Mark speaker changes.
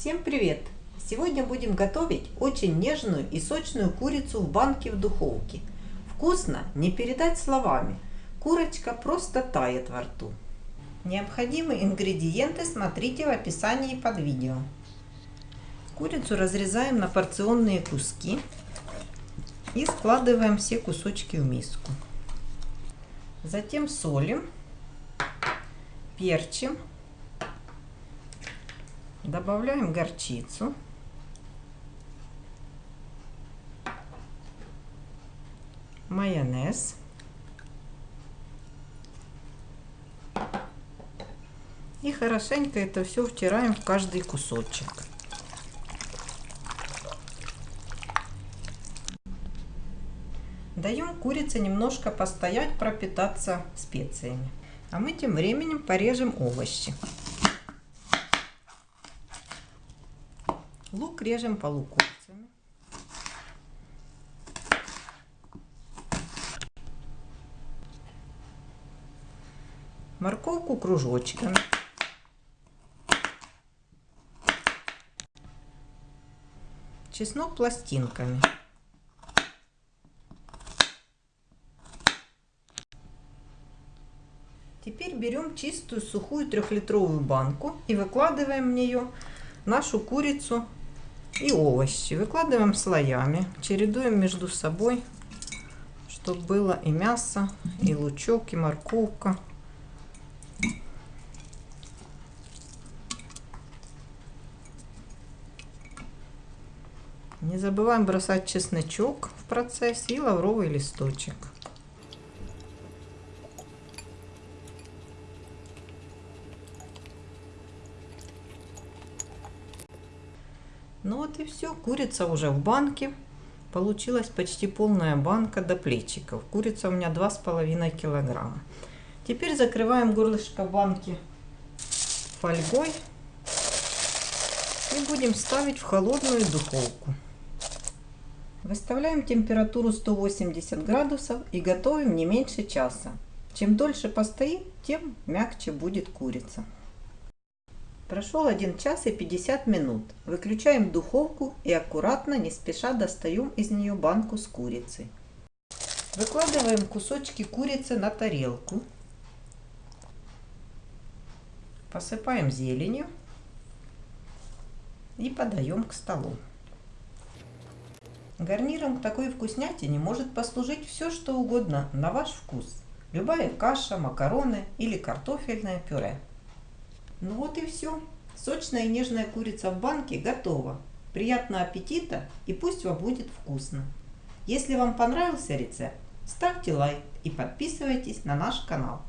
Speaker 1: Всем привет! Сегодня будем готовить очень нежную и сочную курицу в банке в духовке. Вкусно не передать словами. Курочка просто тает во рту. Необходимые ингредиенты смотрите в описании под видео. Курицу разрезаем на порционные куски и складываем все кусочки в миску. Затем солим, перчим Добавляем горчицу. Майонез. И хорошенько это все втираем в каждый кусочек. Даем курице немножко постоять, пропитаться специями. А мы тем временем порежем овощи. Лук режем полукольцами. Морковку кружочками. Чеснок пластинками. Теперь берем чистую сухую трехлитровую банку и выкладываем в нее нашу курицу и овощи. Выкладываем слоями, чередуем между собой, чтобы было и мясо, и лучок, и морковка. Не забываем бросать чесночок в процессе и лавровый листочек. Ну вот и все. Курица уже в банке. Получилась почти полная банка до плечиков. Курица у меня 2,5 килограмма. Теперь закрываем горлышко банки фольгой. И будем ставить в холодную духовку. Выставляем температуру 180 градусов и готовим не меньше часа. Чем дольше постоит, тем мягче будет курица. Прошел 1 час и 50 минут. Выключаем духовку и аккуратно, не спеша достаем из нее банку с курицей. Выкладываем кусочки курицы на тарелку. Посыпаем зеленью и подаем к столу. Гарниром к такой вкуснятине может послужить все, что угодно на ваш вкус. Любая каша, макароны или картофельное пюре. Ну вот и все. Сочная и нежная курица в банке готова. Приятного аппетита и пусть вам будет вкусно. Если вам понравился рецепт, ставьте лайк и подписывайтесь на наш канал.